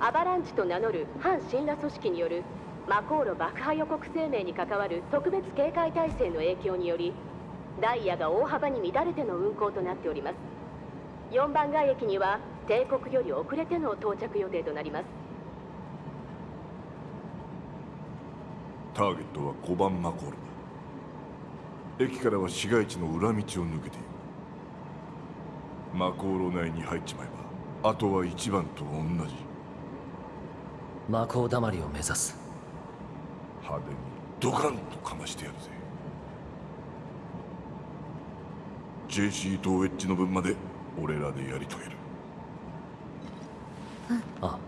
アバランチと名乗る反神羅組織によるマコーロ爆破予告声明に関わる特別警戒態勢の影響によりダイヤが大幅に乱れての運行となっております。4番街駅には帝国より遅れての到着予定となります。ターゲットは5番マコールだ。駅からは市街地の裏道を抜けているマコーロ内に入っちまえばあとは1番と同じ。魔法だまりを目指す。派手にドカンとかましてやるぜ。JC とウェッジの分まで俺らでやり遂げる。あ。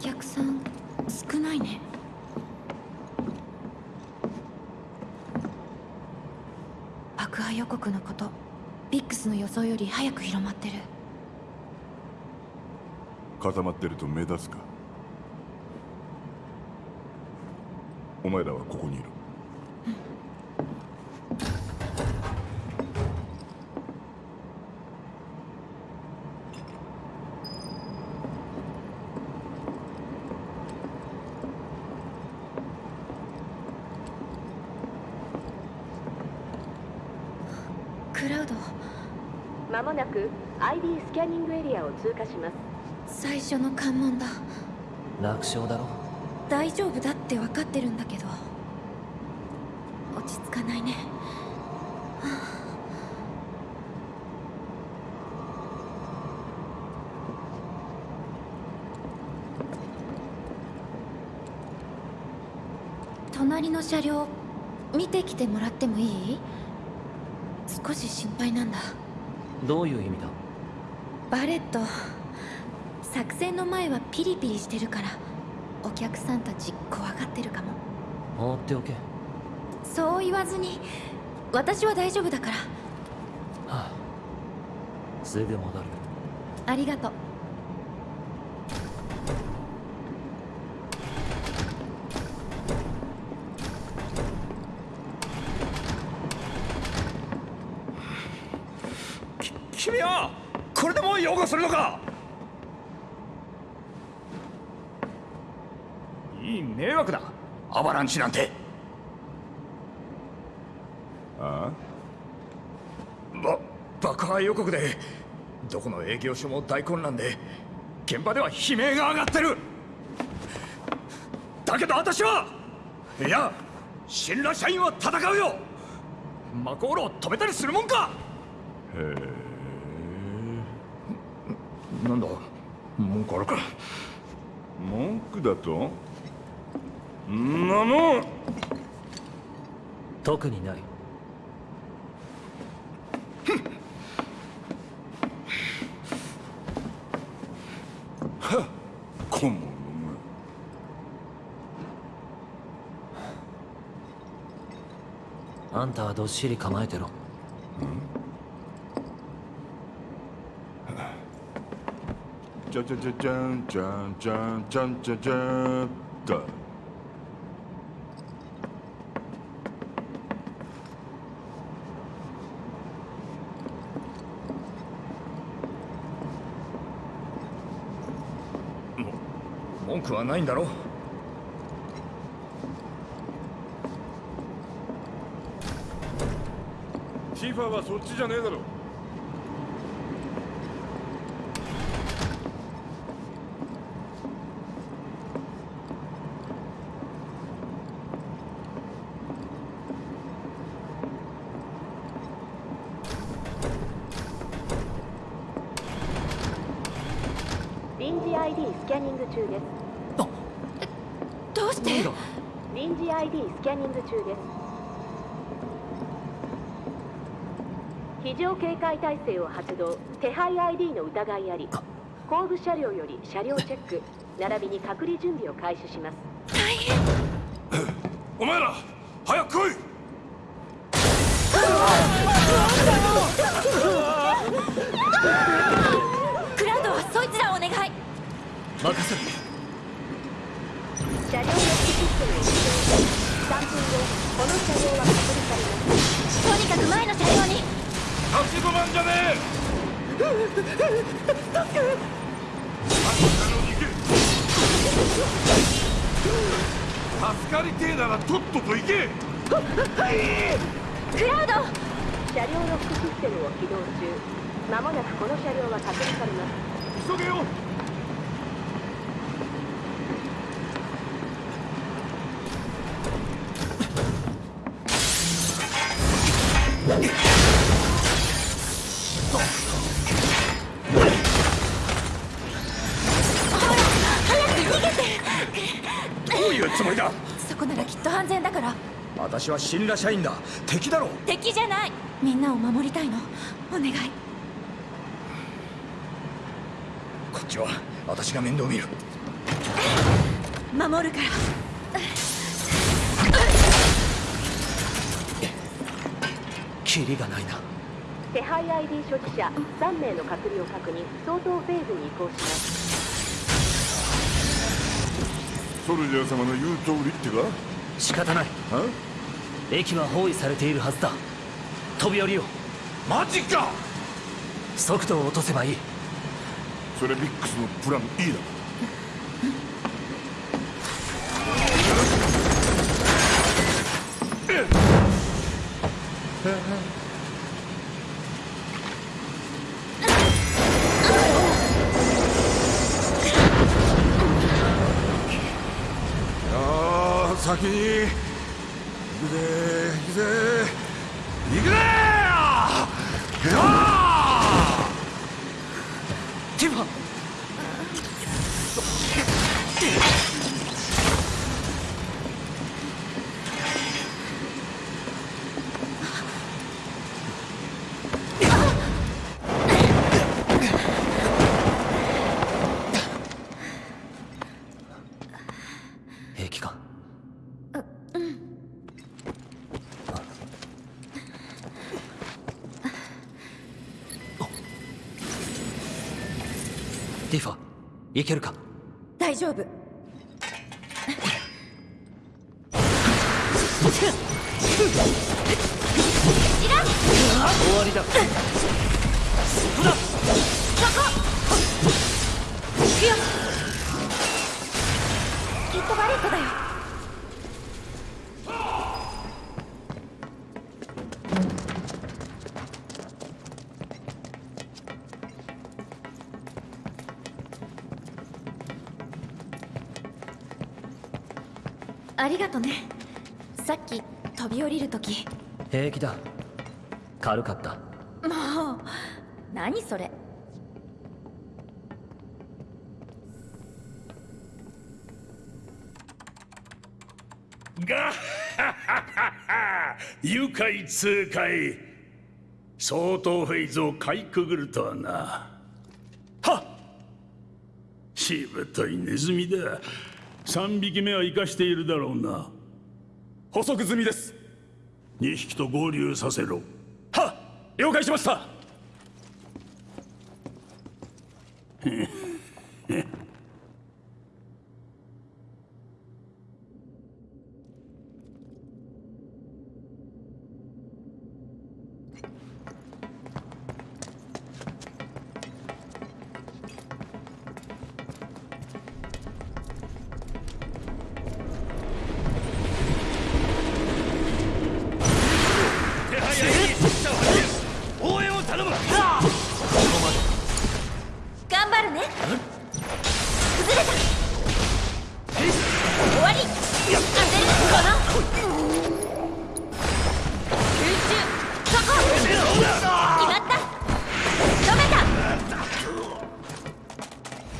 お客さん少ないね爆破予告のことビックスの予想より早く広まってる。固まってると目立つか？お前らはここにいるクラウドまもなく ID スキャニングエリアを通過します。最初の関門だ。楽勝だろ？大丈夫だって分かってるんだけど。落ち着かないね。隣の車両見てきてもらってもいい？少し心配なんだどういう意味だ？バレット。作戦の前はピリピリしてるからお客さんたち怖がってるかも。放っておけ。はそう言わずに私は大丈夫だから。あ。すぐ戻る。ありがとう君はこれでも擁護するのかいい迷惑だアバランチなんて。あば爆破予告でどこの営業所も大混乱で現場では悲鳴が上がってる。だけど私はいや神羅社員は戦うよ。マコーロを止めたりするもんか。へえ。なんだ？文句あるか。文句だと？んなもん特にない。顧問のあんたはどっしり構えてろ。じゃじゃじゃじゃんじゃんじゃんじゃんじゃじゃんだ文句はないんだろシーファーはそっちじゃねえだろ。臨時 ID スキャニング中ですどうして臨時 ID スキャニング中です。非常警戒態勢を発動。手配 ID の疑いあり。後部車両より車両チェック。並びに隔離準備を開始します。大変。お前ら早く来い！クラウドはそいつらをお願い。任せる車両ロックシステムを起動3分後この車両は隔離されますとにかく前の車両に立ち止まんじゃねえ助ける。助かりてえならとっとと行けクラウド車両ロックシステムを起動中まもなくこの車両は隔離されます急げよ私は神羅社員だ。敵だろ敵じゃない。みんなを守りたいの。お願い。こっちは私が面倒見る。守るから。キリがないな。手配 ID 所持者3名の隔離を確認。相当フェーズに移行します。ソルジャー様の言う通りってか？仕方ない。あ？駅は包囲されているはずだ。飛び降りよう。マジか！速度を落とせばいい。それビックスのプラン E だああ先に行くぜ行くぜ行くぜーティファ平気か？ティファいけるか？大丈夫。終わりだがとね。さっき飛び降りるとき平気だ。軽かった。もう何それ。が愉快痛快。相当フェイズをかいくぐるとはな。はっ。しぶといネズミだ3匹目は生かしているだろうな。補足済みです。2匹と合流させろ。はっ！了解しました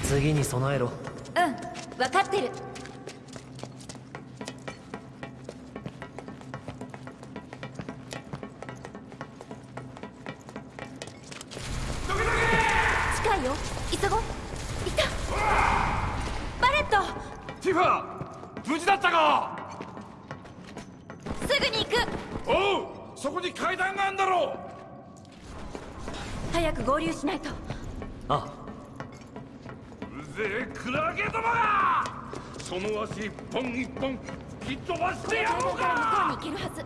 次に備えろ。たうん分かってる。近いよ。急ごう。いた。バレット。ティファ無事だったか。すぐに行く。おうそこに階段があんだろ早く合流しないとぜぜクラゲどもがその足一本一本吹っ飛ばしてやろう向こうかに行けるはず。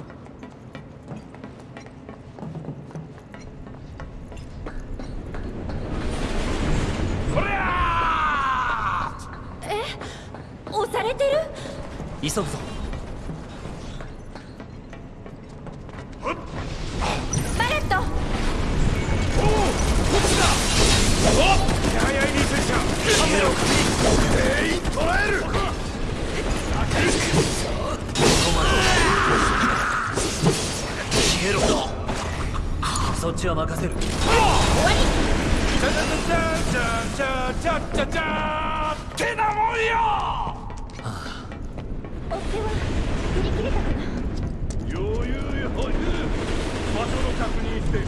そりゃ押されてる？急ぐぞちは任せる。終わり。チャチャチャチャチャチャチャってなもんよ追っ手は振り切れたかな余裕余裕場所の確認して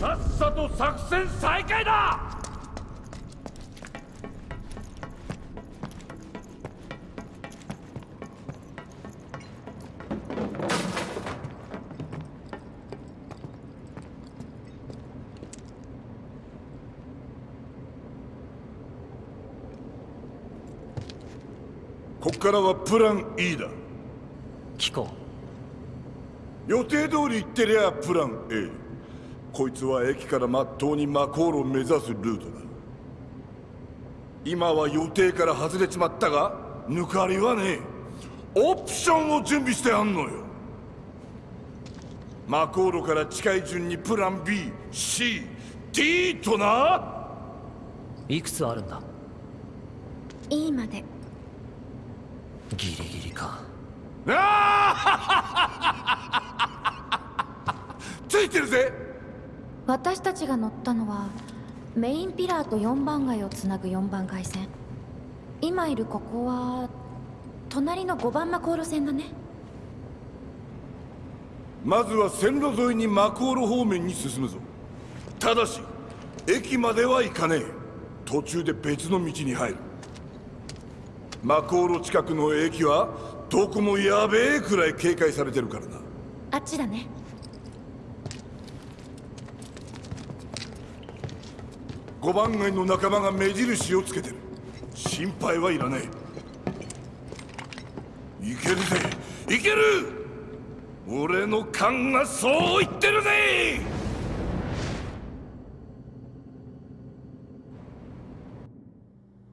さっさと作戦再開だからはプラン E だ。聞こ予定通り行ってりゃプラン A こいつは駅からまっとうにマコールを目指すルートだ。今は予定から外れちまったが抜かりはねえ。オプションを準備してあんのよ。マコールから近い順にプラン BCD とな。ういくつあるんだ？E までギリギリか。ついてるぜ！私たちが乗ったのはメインピラーと4番街をつなぐ4番街線。今いるここは隣の5番マコール線だね。まずは線路沿いにマコール方面に進むぞ。ただし駅までは行かねえ。途中で別の道に入るマコール近くの駅はどこもやべえくらい警戒されてるからな。あっちだね。5番街の仲間が目印をつけてる。心配はいらねえ。いけるぜ。いける！俺の勘がそう言ってるぜ！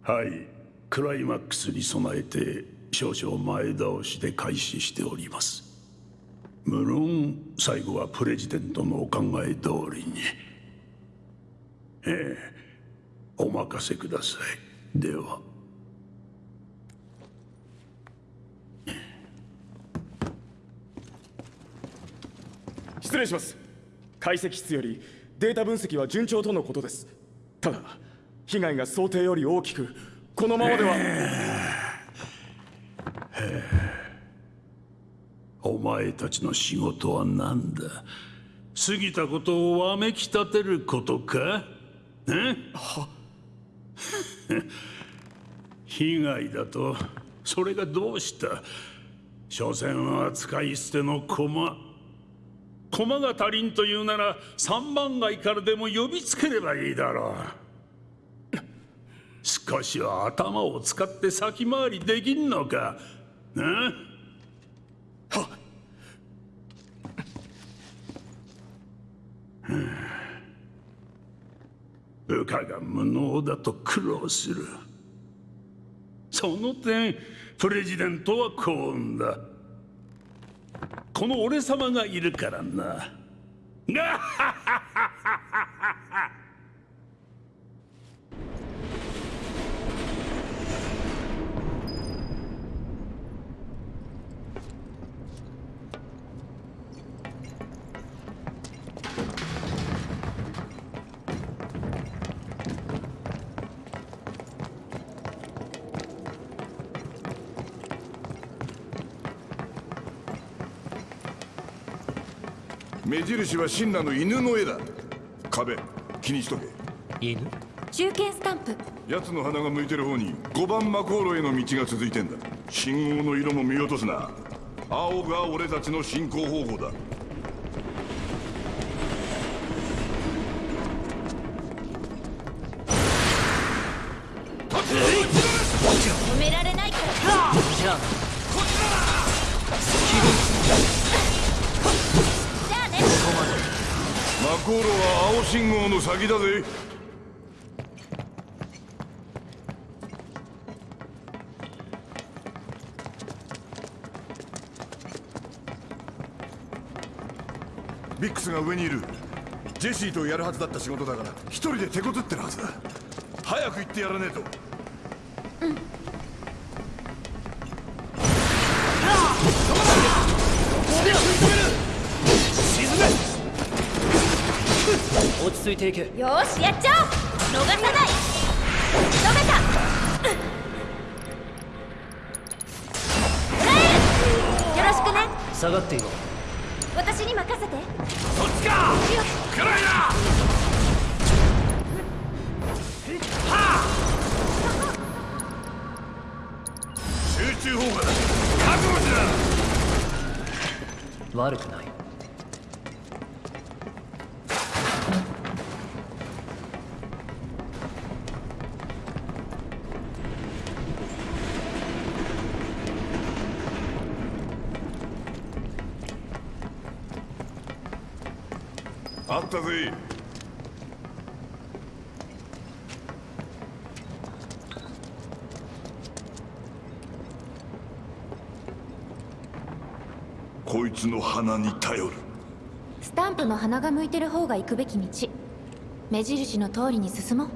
はいクライマックスに備えて少々前倒しで開始しております。無論最後はプレジデントのお考え通りに。ええお任せください。では。失礼します。解析室よりデータ分析は順調とのことです。ただ被害が想定より大きくこのままでは。お前たちの仕事は何だ？過ぎたことをわめき立てることか？え？被害だと？それがどうした？所詮は使い捨ての駒。駒が足りんというなら三番街からでも呼びつければいいだろう少しは頭を使って先回りできんのか。え？部下が無能だと苦労する。その点プレジデントは幸運だ。この俺様がいるからな。が目印はシンナの犬の絵だ。壁気にしとけ。犬？中堅スタンプ。奴の鼻が向いてる方に5番マコーロへの道が続いてんだ。信号の色も見落とすな。青が俺たちの進行方向だ。突入められないからマコーロは青信号の先だぜ。ビックスが上にいる。ジェシーとやるはずだった仕事だから一人で手こずってるはずだ。早く行ってやらねえと。落ち着いていけよーしやっちゃおう。逃さない。た。えよろしくね。下がっていろ私に任せて。そっちか。暗いな。集中砲火だ。覚悟しな悪くないったぜ。こいつの鼻に頼る。スタンプの鼻が向いてる方が行くべき道。目印の通りに進もう。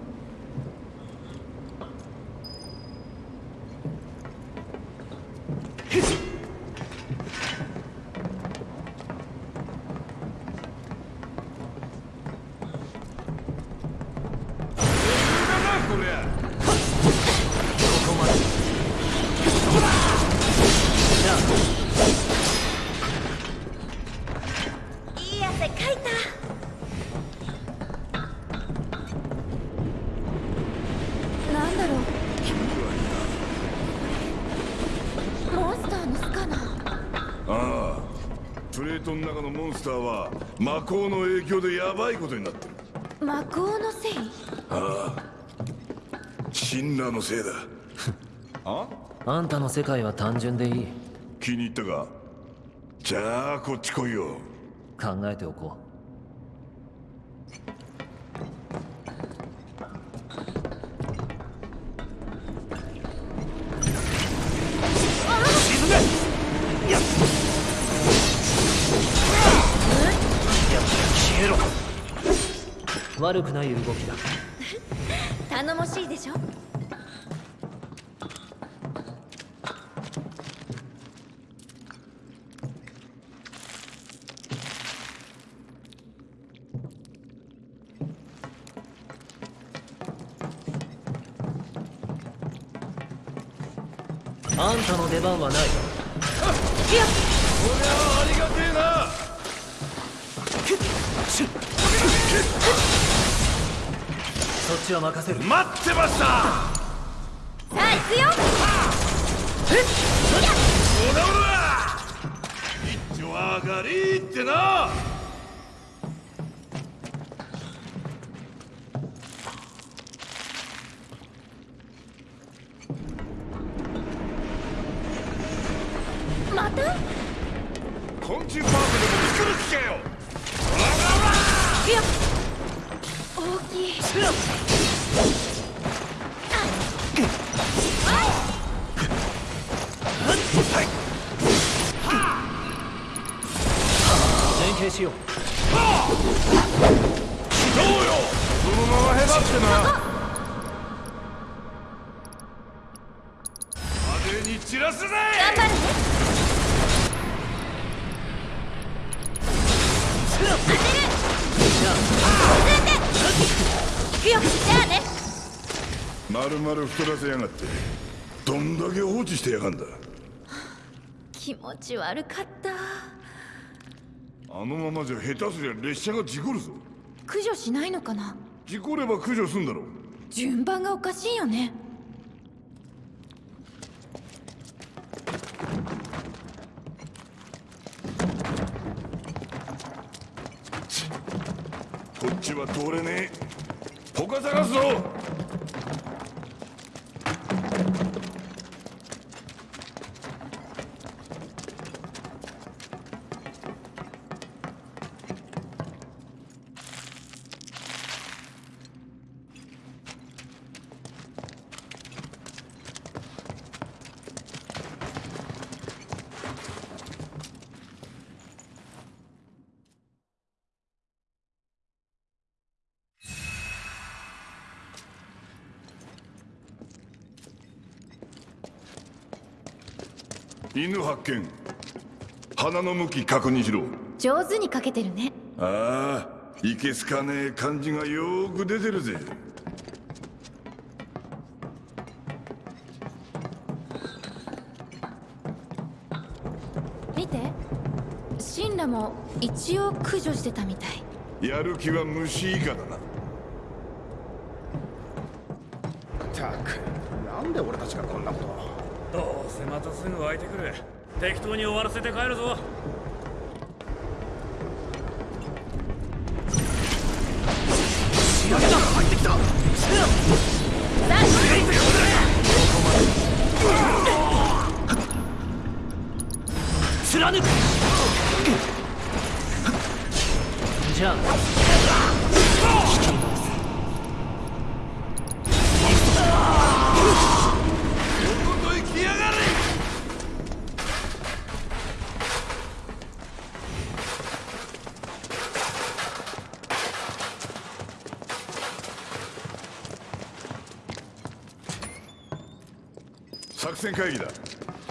のモンスターは魔法の影響でヤバいことになってる。魔法のせい？シンラーのせいだ。あ？あんたの世界は単純でいい。気に入ったか？じゃあこっち来いよ。考えておこう悪くない動きだ。頼もしいでしょ？あんたの出番はない。こりゃありがてえなそっちは任せる。待ってました！さあ行くよ。ほらほら一丁上がりってなままへばってな派手に散らすぜ頑張るね行くよじゃあね丸々太らせやがって。どんだけ放置してやがんだ。気持ち悪かった。あのままじゃ下手すりゃ列車が事故るぞ。駆除しないのかな？事故れば駆除すんだろう。順番がおかしいよね。こっちは通れねえ。他探すぞ犬発見鼻の向き確認しろ。上手にかけてるね。ああいけすかねえ感じがよーく出てるぜ。見て。シンラも一応駆除してたみたい。やる気は虫以下だなせまたすぐ湧いてくる。適当に終わらせて帰るぞ。貫くじゃあ戦会議だ。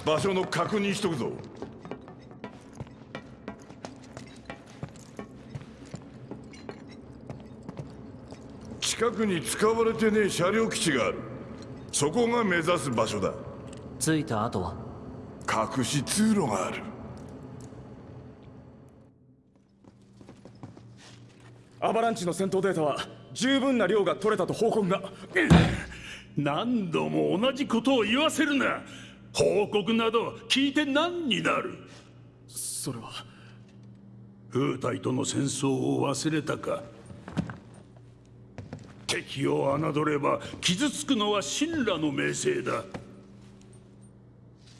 場所の確認しとくぞ。近くに使われてねえ車両基地がある。そこが目指す場所だ。着いた後は？隠し通路がある。アバランチの戦闘データは十分な量が取れたと報告が何度も同じことを言わせるな。報告など聞いて何になる？それは。風体との戦争を忘れたか？敵を侮れば傷つくのは神羅の名声だ。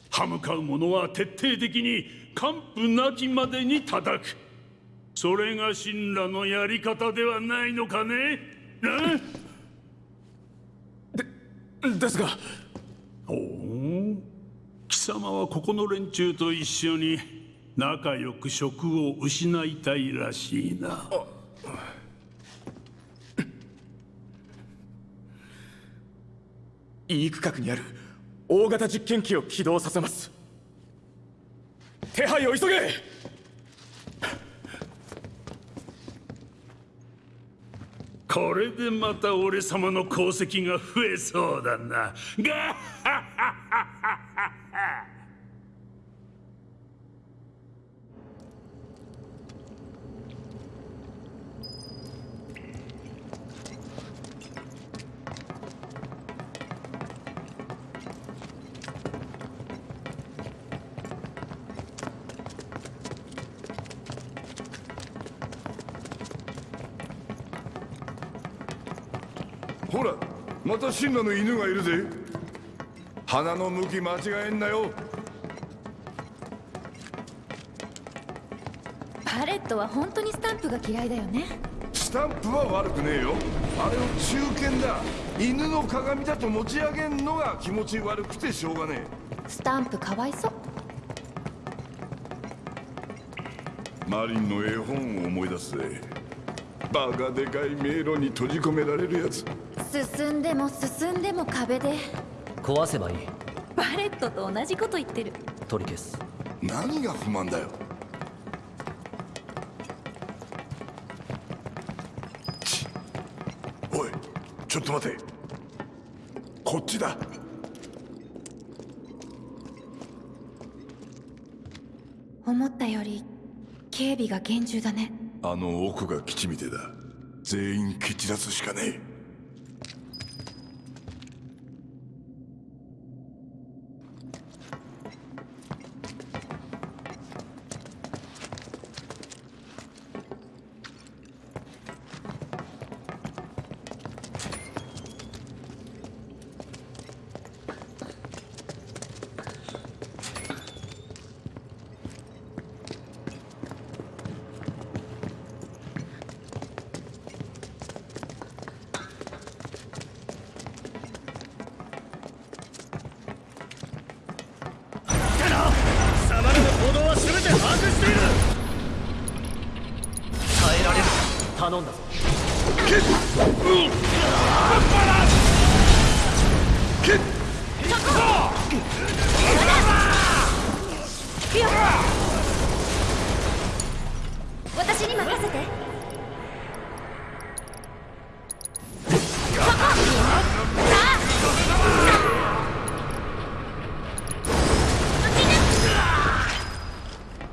歯向かう者は徹底的に完膚なきまでに叩く。それが神羅のやり方ではないのかね？なですが。おお貴様はここの連中と一緒に仲良く職を失いたいらしいな。いい区画にある大型実験機を起動させます。手配を急げこれでまた俺様の功績が増えそうだな。ガッハッハッほらまた神羅の犬がいるぜ。鼻の向き間違えんなよ。パレットは本当にスタンプが嫌いだよね。スタンプは悪くねえよ。あれを中堅だ。犬の鏡だと持ち上げんのが気持ち悪くてしょうがねスタンプかわいそう。えマリンの絵本を思い出すぜ。バカでかい迷路に閉じ込められるやつ進んでも進んでも壁で。壊せばいい。バレットと同じこと言ってる。取り消す。何が不満だよ。ちおいちょっと待て。こっちだ。思ったより警備が厳重だね。あの奥が基地みてえだ。全員蹴散らすしかねえ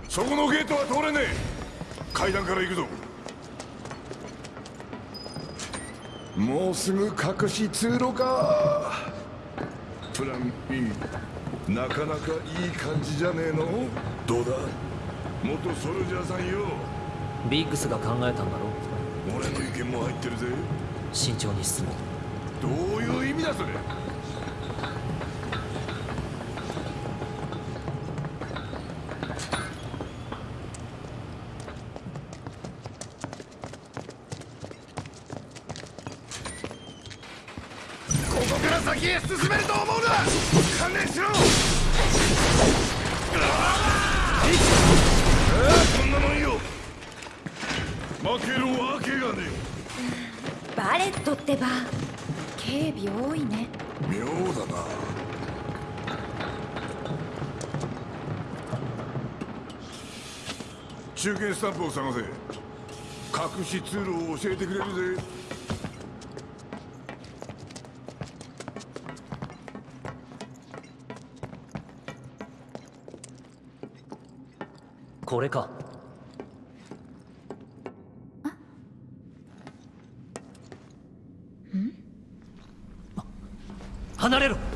そこのゲートは通れねえ。階段から行くぞ。もうすぐ隠し通路か。プラン B なかなかいい感じじゃねえの？どうだ？元ソルジャーさんよ。ビッグスが考えたんだろ俺の意見も入ってるぜ。慎重に進もうどういう意味だそれバレットってば。警備多いね。え妙だな。中堅スタンプを探せ。隠し通路を教えてくれるぜ。これか離れろ。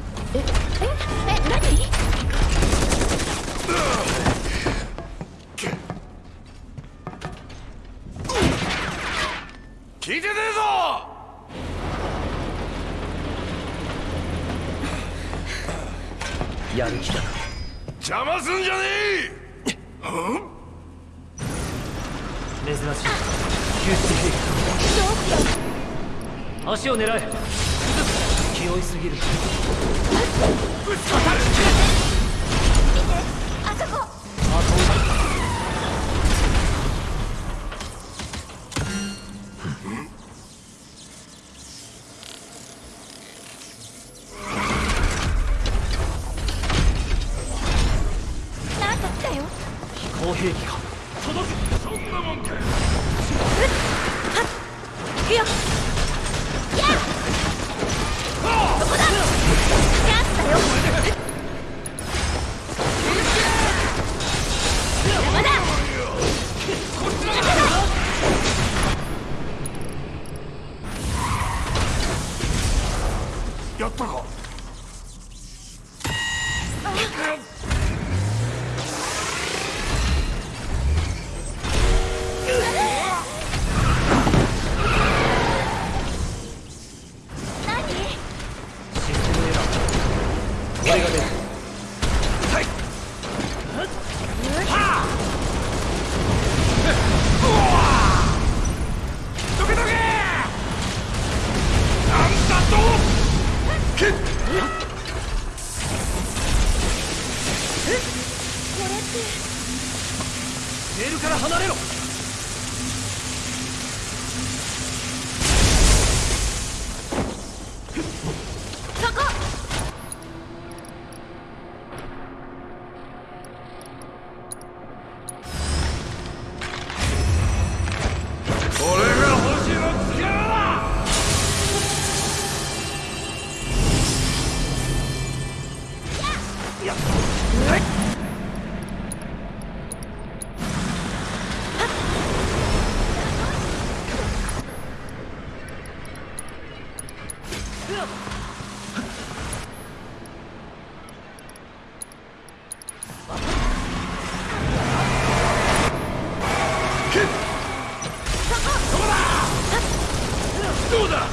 どうだ？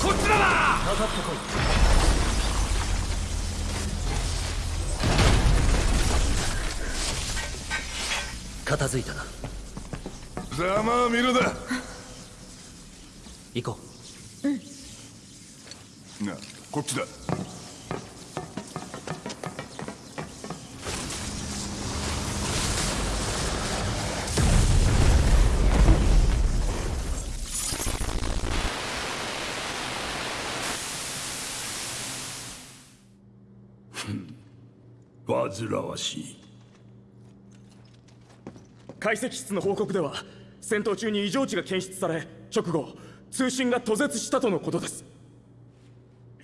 こっちらだ！かかってこい。片付いたな。ざまあ見るだ。行こなこっちだ煩わしい。解析室の報告では戦闘中に異常値が検出され直後通信が途絶したとのことです。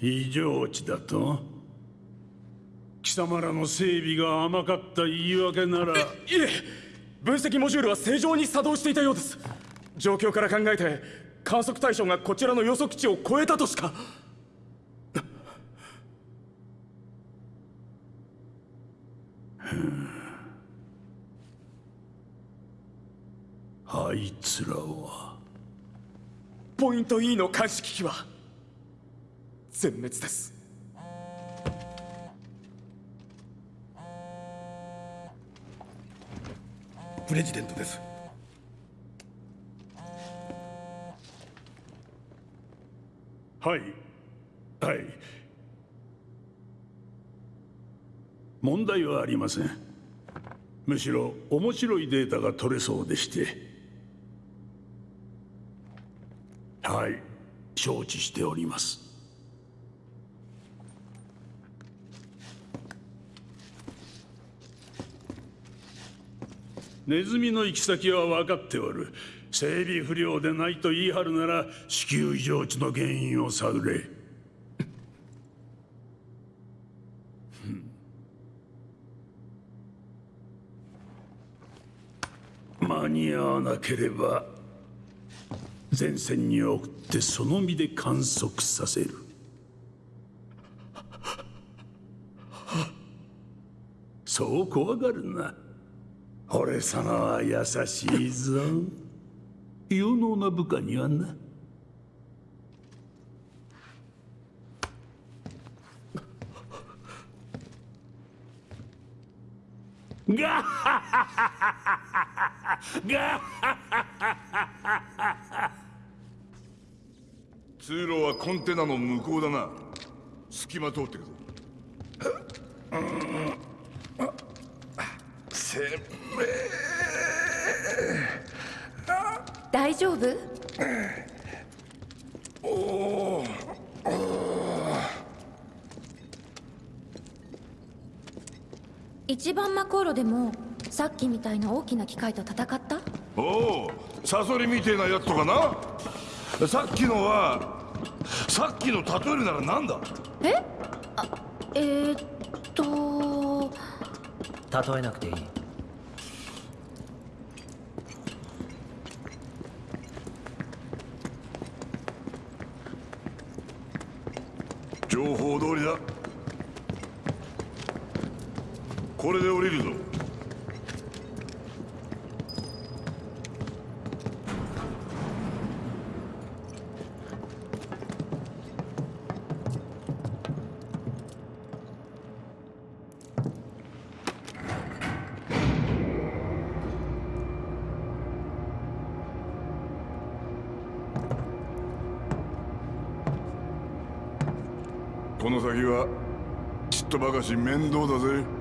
異常値だと？貴様らの整備が甘かった言い訳なら。いえ分析モジュールは正常に作動していたようです。状況から考えて観測対象がこちらの予測値を超えたとしかあいつらは。ポイント E の監視機器は全滅です。プレジデントです。はい。はい。問題はありません。むしろ面白いデータが取れそうでしてはい。承知しております。ネズミの行き先は分かっておる。整備不良でないと言い張るなら子宮異常値の原因を探れ。間に合わなければ。前線に送ってその身で観測させる。そう怖がるな。俺様は優しいぞ。有能な部下にはな。ガッハハハハガッハ通路はコンテナの向こうだな。隙間通ってくぞ。大丈夫？一番マコーロでもさっきみたいな大きな機械と戦った？おおサソリみてえなやつとかなさっきのはさっきの例えるならなんだ？え？あえー、っと。例えなくていいとばかし面倒だぜ。